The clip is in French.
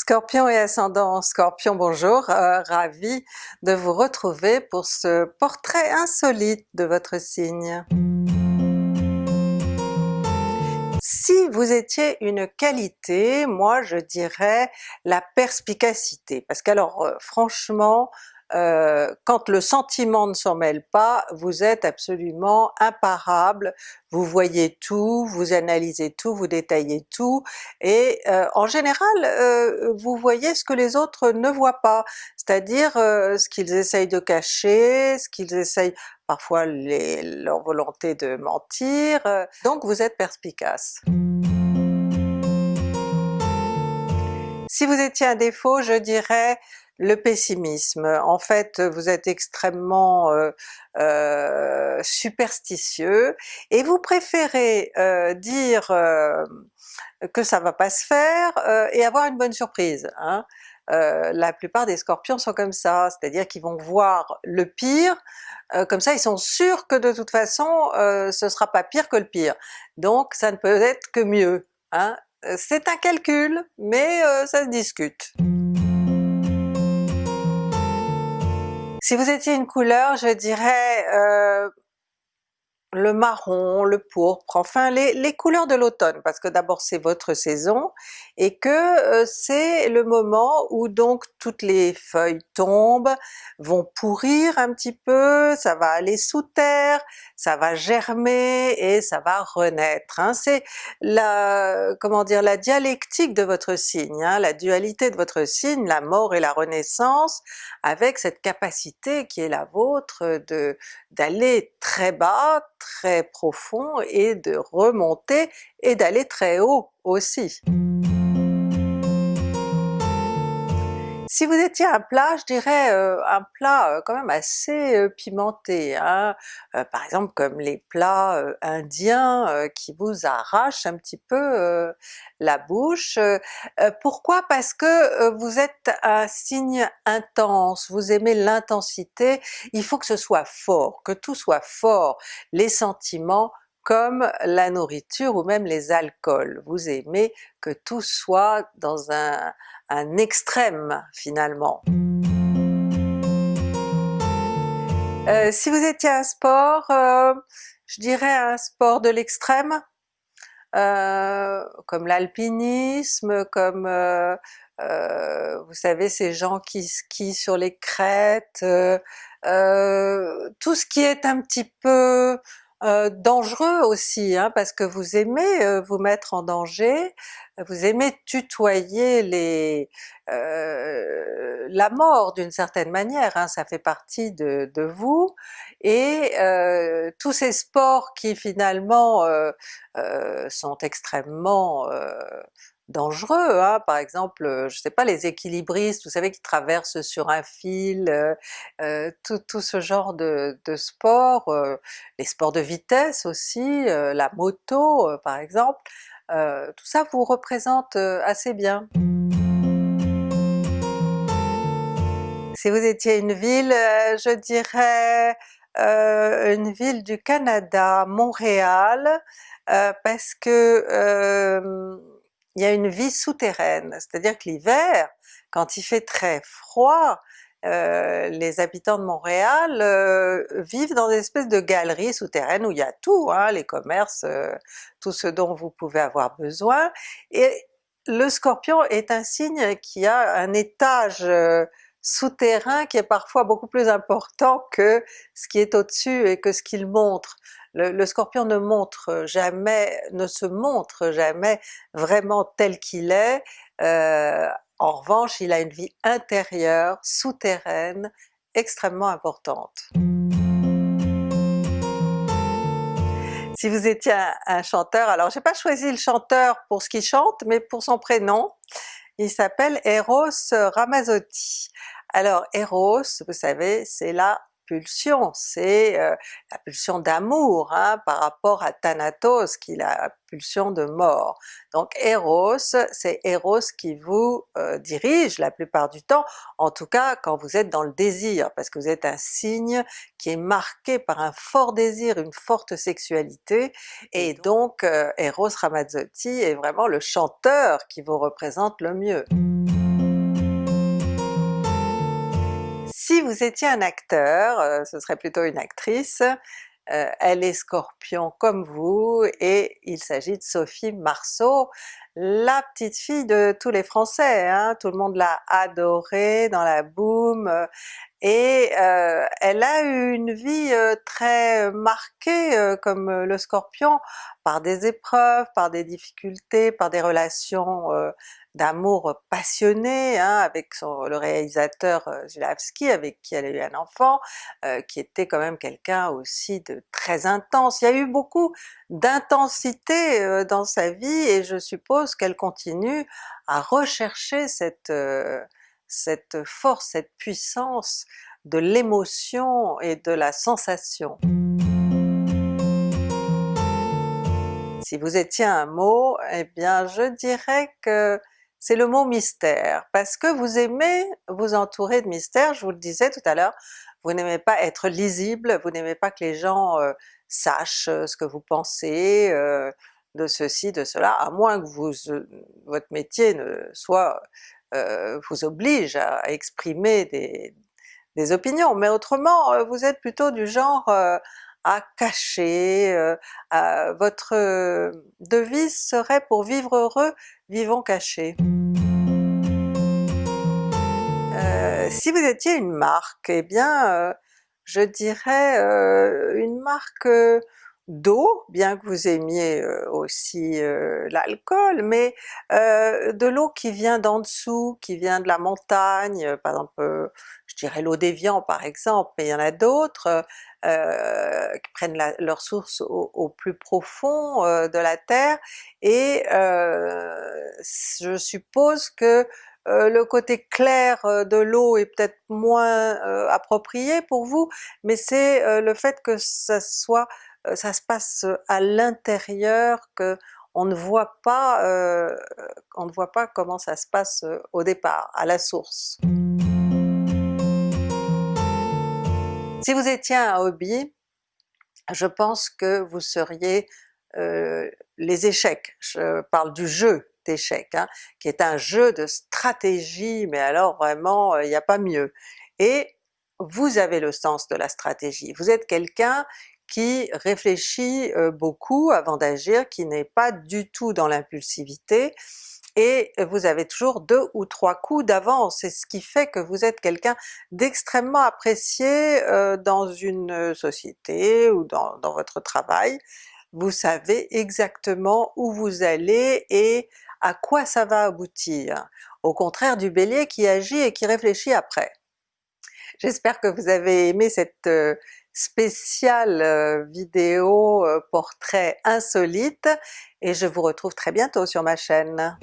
Scorpion et ascendant. Scorpion, bonjour, euh, ravi de vous retrouver pour ce portrait insolite de votre signe. Si vous étiez une qualité, moi je dirais la perspicacité, parce qu'alors euh, franchement euh, quand le sentiment ne s'en mêle pas, vous êtes absolument imparable, vous voyez tout, vous analysez tout, vous détaillez tout, et euh, en général euh, vous voyez ce que les autres ne voient pas, c'est-à-dire ce qu'ils essayent de cacher, ce qu'ils essayent parfois les, leur volonté de mentir, donc vous êtes perspicace. Si vous étiez un défaut, je dirais le pessimisme. En fait vous êtes extrêmement euh, euh, superstitieux et vous préférez euh, dire que ça va pas se faire et avoir une bonne surprise. Hein. la plupart des scorpions sont comme ça, c'est-à-dire qu'ils vont voir le pire, comme ça ils sont sûrs que de toute façon ce sera pas pire que le pire, donc ça ne peut être que mieux. Hein. C'est un calcul, mais ça se discute. Si vous étiez une couleur, je dirais euh, le marron, le pourpre, enfin les, les couleurs de l'automne, parce que d'abord c'est votre saison, et que euh, c'est le moment où donc toutes les feuilles tombent, vont pourrir un petit peu, ça va aller sous terre, ça va germer et ça va renaître. Hein. C'est la, comment dire, la dialectique de votre signe, hein, la dualité de votre signe, la mort et la renaissance, avec cette capacité qui est la vôtre de d'aller très bas, très profond et de remonter et d'aller très haut aussi. Si vous étiez un plat, je dirais euh, un plat euh, quand même assez euh, pimenté, hein? par exemple comme les plats indiens qui vous arrachent un petit peu la bouche. pourquoi? Parce que vous êtes un signe intense, vous aimez l'intensité, il faut que ce soit fort, que tout soit fort, les sentiments, comme la nourriture ou même les alcools. Vous aimez que tout soit dans un, extrême finalement. Euh, si vous étiez un sport, euh, je dirais un sport de l'extrême, euh, comme l'alpinisme, comme vous savez ces gens qui skient sur les crêtes, tout ce qui est un petit peu euh, dangereux aussi, hein, parce que vous aimez euh, vous mettre en danger, vous aimez tutoyer les, euh, la mort d'une certaine manière, hein, ça fait partie de, de vous, et tous ces sports qui finalement sont extrêmement dangereux, hein. par exemple, euh, je sais pas, les équilibristes, vous savez, qui traversent sur un fil, euh, euh, tout, ce genre de, de sport, les sports de vitesse aussi, la moto par exemple, tout ça vous représente assez bien. Si vous étiez une ville, je dirais une ville du Canada, Montréal, parce que il y a une vie souterraine, c'est-à-dire que l'hiver, quand il fait très froid, euh, les habitants de Montréal euh, vivent dans des espèces de galeries souterraines où il y a tout, hein, les commerces, euh, tout ce dont vous pouvez avoir besoin, et le Scorpion est un signe qui a un étage souterrain qui est parfois beaucoup plus important que ce qui est au-dessus et que ce qu'il montre. Le, Scorpion ne se montre jamais vraiment tel qu'il est, euh, en revanche il a une vie intérieure, souterraine, extrêmement importante. Si vous étiez un, chanteur, alors j'ai pas choisi le chanteur pour ce qu'il chante, mais pour son prénom, il s'appelle Eros Ramazzotti. Alors Eros, vous savez, c'est la pulsion, c'est euh, la pulsion d'amour hein, par rapport à Thanatos qui est la pulsion de mort. Donc Eros, c'est Eros qui vous euh, dirige la plupart du temps, en tout cas quand vous êtes dans le désir, parce que vous êtes un signe qui est marqué par un fort désir, une forte sexualité, et donc euh, Eros Ramazzotti est vraiment le chanteur qui vous représente le mieux. Si vous étiez un acteur, ce serait plutôt une actrice, elle est Scorpion comme vous et il s'agit de Sophie Marceau, la petite fille de tous les Français, hein? tout le monde l'a adorée dans la boom, et euh, elle a eu une vie euh, très marquée euh, comme le Scorpion par des épreuves, par des difficultés, par des relations d'amour passionné hein, avec son, le réalisateur Zulawski avec qui elle a eu un enfant, qui était quand même quelqu'un aussi de très intense. Il y a eu beaucoup d'intensité dans sa vie et je suppose qu'elle continue à rechercher cette cette force, cette puissance de l'émotion et de la sensation. Si vous étiez un mot, eh bien je dirais que c'est le mot mystère, parce que vous aimez vous entourer de mystère, je vous le disais tout à l'heure, vous n'aimez pas être lisible, vous n'aimez pas que les gens euh, sachent euh, ce que vous pensez euh, de ceci, de cela, à moins que vous, votre métier ne soit euh, vous oblige à exprimer des, opinions, mais autrement euh, vous êtes plutôt du genre euh, à cacher, votre devise serait pour vivre heureux, vivons cachés. si vous étiez une marque, eh bien je dirais une marque d'eau, bien que vous aimiez aussi l'alcool, mais de l'eau qui vient d'en dessous, qui vient de la montagne, par exemple je dirais l'eau d'Évian par exemple, mais il y en a d'autres qui prennent leur source au, plus profond de la terre, et je suppose que le côté clair de l'eau est peut-être moins approprié pour vous, mais c'est le fait que ça soit euh, ça se passe à l'intérieur, que on ne voit pas, euh, on ne voit pas comment ça se passe euh, au départ, à la source. Si vous étiez un hobby, je pense que vous seriez les échecs, je parle du jeu d'échecs, hein, qui est un jeu de stratégie, mais alors vraiment il n'y a pas mieux. Et vous avez le sens de la stratégie, vous êtes quelqu'un qui réfléchit beaucoup avant d'agir, qui n'est pas du tout dans l'impulsivité, et vous avez toujours deux ou trois coups d'avance, c'est ce qui fait que vous êtes quelqu'un d'extrêmement apprécié dans une société ou dans, dans, votre travail. Vous savez exactement où vous allez et à quoi ça va aboutir, au contraire du Bélier qui agit et qui réfléchit après. J'espère que vous avez aimé cette spéciale euh, vidéo euh, portrait insolite et je vous retrouve très bientôt sur ma chaîne.